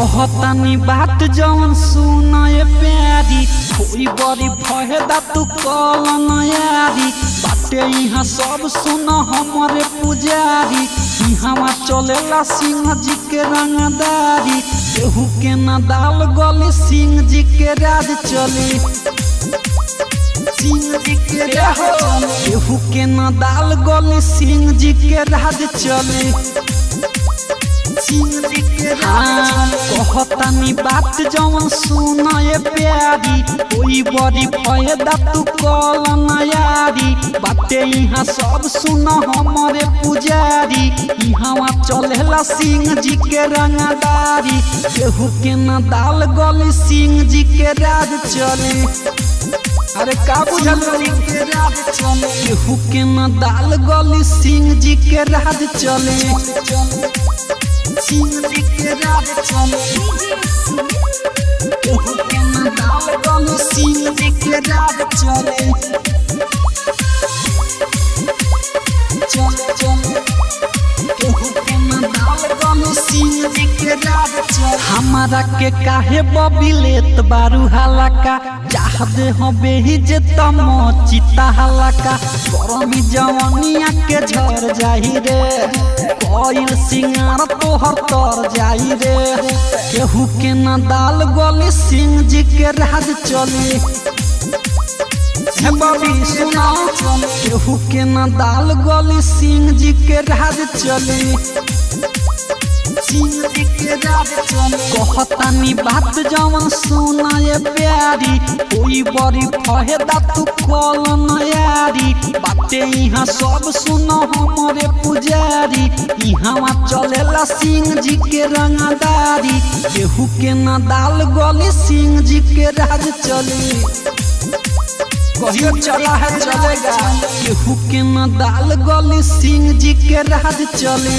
कहतानी बात जवन सुनाए प्यारी कोई बड़ी फहेदा तू कल नयारी। बाटे यहाँ सब सुन हमारे पुजारी यहाँ चलेला सिंह जी के रंगदारी। केहू के न दाल गली, सिंह जी के राज चली। सिंह जी के राज केहू के न दाल गली, सिंह जी के राज चली। कहतानी बात जवन सुनाए प्यारी कोई बड़ी फ़ायदा तू कल नयारी बाते यहाँ सब सुन हमारे पुजारी यहाँ चलेला सिंह जी के रंगदारी केहू के न दाल गली सिंह जी के राज चले अरे का बुझल केहू के न दाल गली सिंह जी के राज चले चले हमारा के काहे बबिलेत बारू हलाका? चाह दे हो बेही जे तम चिता हलाका। गरमी जवनिया के झर जाही रे। कोइल सिंगार तोहर तर जाई रे। केहू के न दाल गली सिंह जी के राज चली। बबी सुना, केहू के न दाल गली सिंह जी के राज चली। कहतानी बात जवन सुनाए प्यारी, कोई बड़ी फहेदा तू कल नयारी बाते यहाँ सब सुन हमारे पुजारी। यहाँ चलेला सिंह जी के रंगदारी। केहू के न दाल गली सिंह जी के राज चली। चला है, चलेगा। केहू के न दाल गली सिंह जी के राज चले।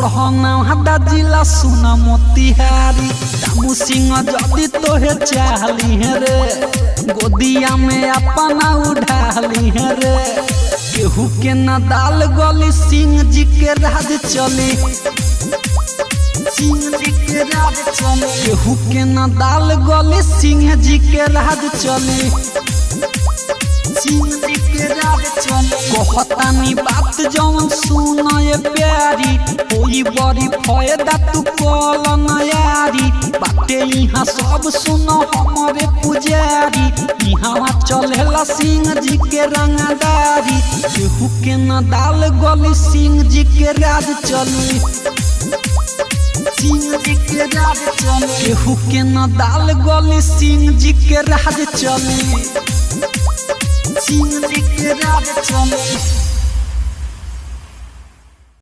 घर हदा जिला सुना मोतिहारी दामू सिंह जदि तोहे चाहली है रे। गोदिया में अपना उठाली है रे। केहू के न दाल गली सिंह जी के राज चली। सिंह के राज चली गली सिंह जी के राज चली। जी के राज चले कहतानी बात जवन सुनाए प्यारी कोई बड़ी फ़ायदा तू कल नयारी बाते यहाँ सब सुन हमारे पुजारी यहाँ चलेला सिंह जी के रंगदारी केहू के न दाल गली सिंह जी के राज चली चले केहू के न दाल गली सिंह जी के राज चली सिंह के राज चले